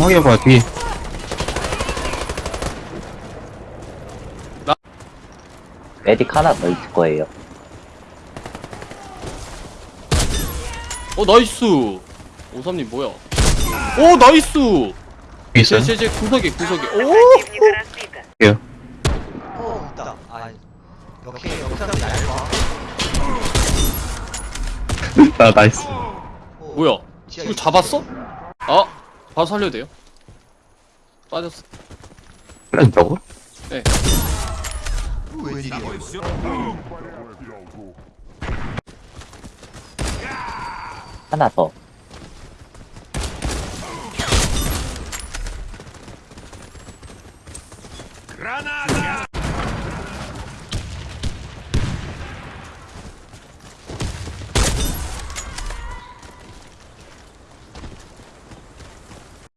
확인해봐, 뒤에. 메딕 하나 더 있을 거예요. 어 나이스 오삼님 뭐야 오 나이스 뒤에 있어요? 제제제 구석에 구석에 오 Противника разбито. 어 있다 아 역시 영상이 얇아 나, 나이스. 어, 뭐야 지하 이거 있- 잡았어? 아 바로 살려도 돼요? 빠졌어. 살려준다고? 네. 하나 더. 그라나다!